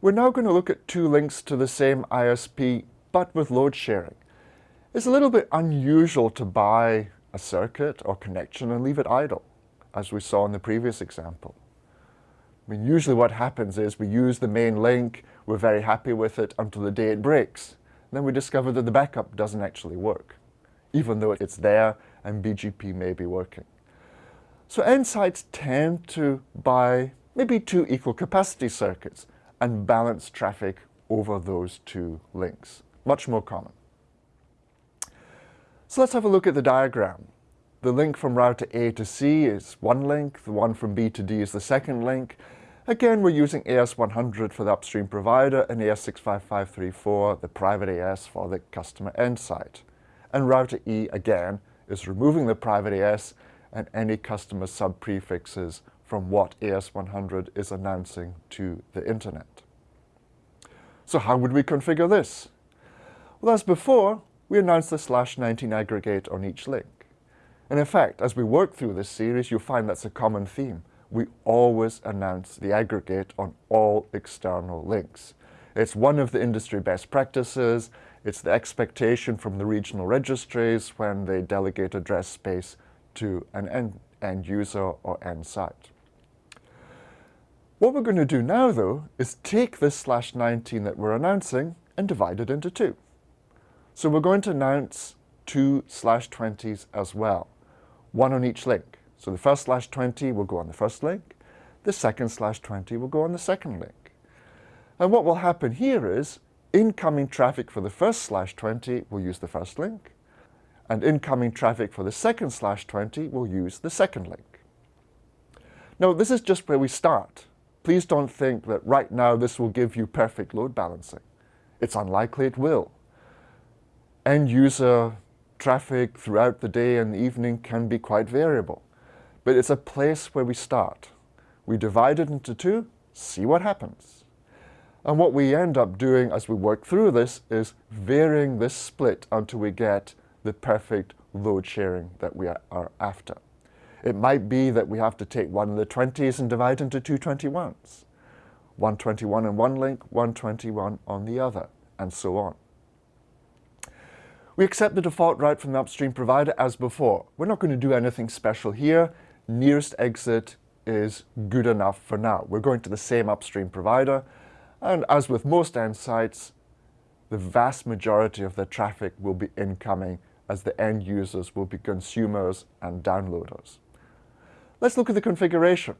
We're now going to look at two links to the same ISP, but with load sharing. It's a little bit unusual to buy a circuit or connection and leave it idle, as we saw in the previous example. I mean, usually what happens is we use the main link, we're very happy with it until the day it breaks. Then we discover that the backup doesn't actually work, even though it's there and BGP may be working. So end sites tend to buy maybe two equal capacity circuits and balance traffic over those two links. Much more common. So let's have a look at the diagram. The link from router A to C is one link, the one from B to D is the second link. Again, we're using AS100 for the upstream provider and AS65534, the private AS for the customer end site. And router E, again, is removing the private AS and any customer sub-prefixes from what AS100 is announcing to the internet. So how would we configure this? Well, as before, we announced the slash 19 aggregate on each link. And in fact, as we work through this series, you'll find that's a common theme. We always announce the aggregate on all external links. It's one of the industry best practices. It's the expectation from the regional registries when they delegate address space to an end, end user or end site. What we're going to do now, though, is take this slash 19 that we're announcing and divide it into two. So we're going to announce two slash 20s as well, one on each link. So the first slash 20 will go on the first link, the second slash 20 will go on the second link. And what will happen here is incoming traffic for the first slash 20 will use the first link, and incoming traffic for the second slash 20 will use the second link. Now, this is just where we start. Please don't think that right now this will give you perfect load balancing. It's unlikely it will. End user traffic throughout the day and the evening can be quite variable. But it's a place where we start. We divide it into two, see what happens. And what we end up doing as we work through this is varying this split until we get the perfect load sharing that we are after. It might be that we have to take one of the 20s and divide into two 21s. 121 on one link, 121 on the other, and so on. We accept the default route from the upstream provider as before. We're not going to do anything special here. Nearest exit is good enough for now. We're going to the same upstream provider, and as with most end sites, the vast majority of the traffic will be incoming as the end users will be consumers and downloaders. Let's look at the configuration.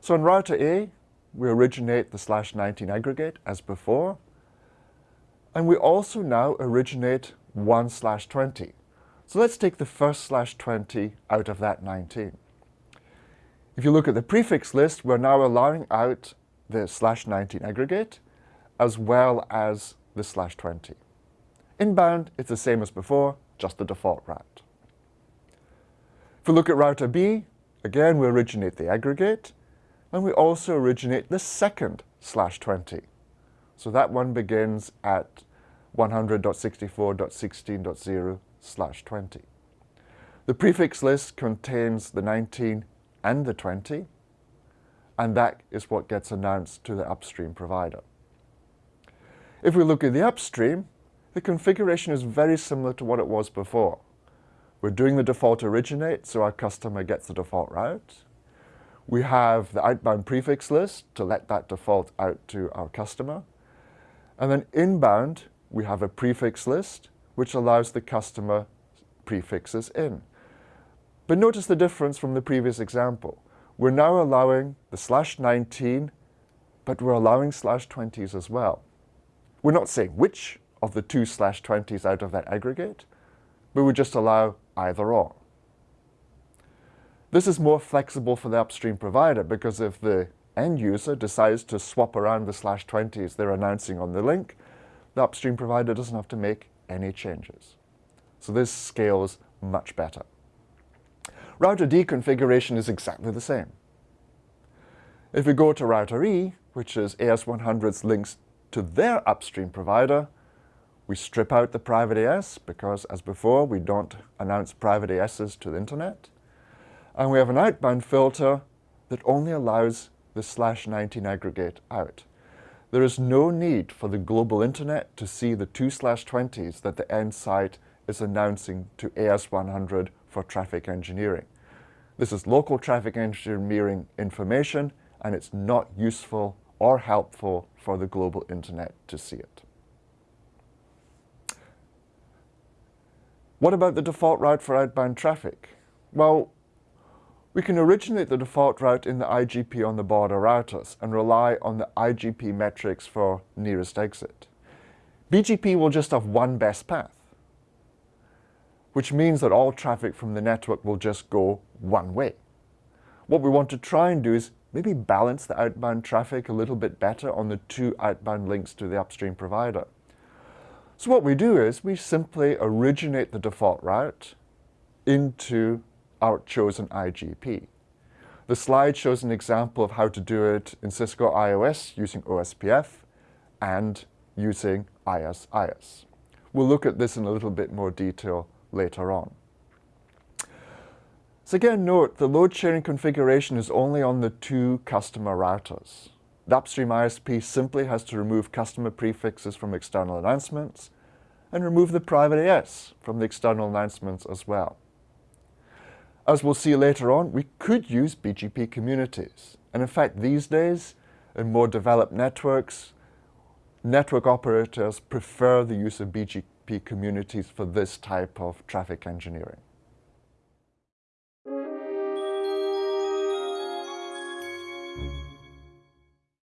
So in router A, we originate the slash 19 aggregate as before. And we also now originate 1 slash 20. So let's take the first slash 20 out of that 19. If you look at the prefix list, we're now allowing out the slash 19 aggregate as well as the slash 20. Inbound, it's the same as before, just the default route. If we look at router B, Again, we originate the aggregate, and we also originate the second slash 20. So that one begins at 100.64.16.0 slash 20. The prefix list contains the 19 and the 20, and that is what gets announced to the upstream provider. If we look at the upstream, the configuration is very similar to what it was before. We're doing the default originate, so our customer gets the default route. We have the outbound prefix list to let that default out to our customer. And then inbound, we have a prefix list, which allows the customer prefixes in. But notice the difference from the previous example. We're now allowing the slash 19, but we're allowing slash 20s as well. We're not saying which of the two slash 20s out of that aggregate, but we just allow either or. This is more flexible for the upstream provider because if the end user decides to swap around the slash 20s they're announcing on the link, the upstream provider doesn't have to make any changes. So this scales much better. Router D configuration is exactly the same. If we go to router E, which is AS100's links to their upstream provider, we strip out the private AS because, as before, we don't announce private ASs to the internet. And we have an outbound filter that only allows the slash 19 aggregate out. there is no need for the global internet to see the 2 slash 20s that the end site is announcing to AS100 for traffic engineering. This is local traffic engineering information and it's not useful or helpful for the global internet to see it. What about the default route for outbound traffic? Well, we can originate the default route in the IGP on the border routers and rely on the IGP metrics for nearest exit. BGP will just have one best path, which means that all traffic from the network will just go one way. What we want to try and do is maybe balance the outbound traffic a little bit better on the two outbound links to the upstream provider. So what we do is we simply originate the default route into our chosen IGP. The slide shows an example of how to do it in Cisco IOS using OSPF and using IS-IS. We'll look at this in a little bit more detail later on. So again, note the load sharing configuration is only on the two customer routers. The upstream ISP simply has to remove customer prefixes from external announcements and remove the private AS from the external announcements as well. As we'll see later on, we could use BGP communities. And in fact, these days, in more developed networks, network operators prefer the use of BGP communities for this type of traffic engineering.